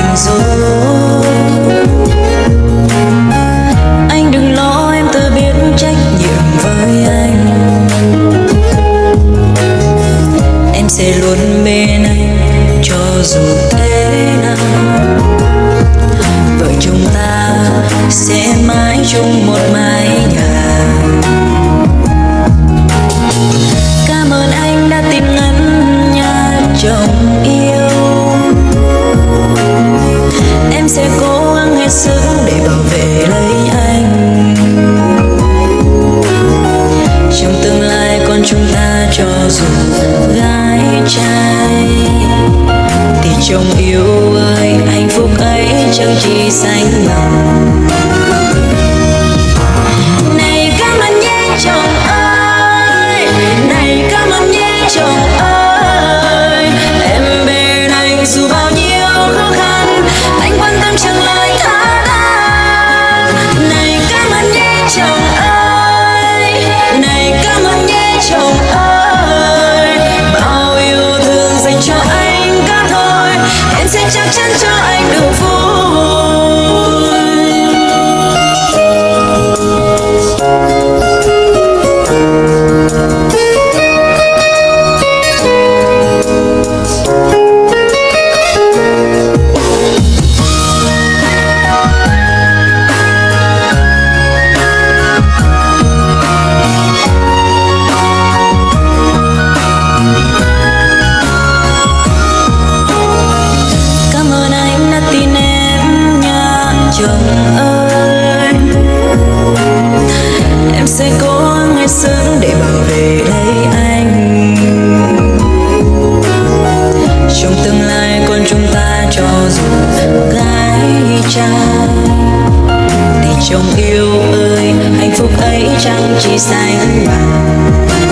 tình dối anh đừng lo em tự biết trách nhiệm với anh. Em sẽ luôn bên anh cho dù thế nào. Vợ chúng ta sẽ mãi chung một mái em sẽ cố gắng hết sức để bảo vệ lấy anh. Trong tương lai con chúng ta cho dù gái trai, thì chồng yêu ơi hạnh phúc ấy chẳng chỉ sánh bằng chồng ơi. Em sẽ cố gắng hết sức để bảo vệ lấy anh. Trong tương lai con chúng ta cho dù gái trai Thì chồng yêu ơi, hạnh phúc ấy chẳng chỉ sánh bằng.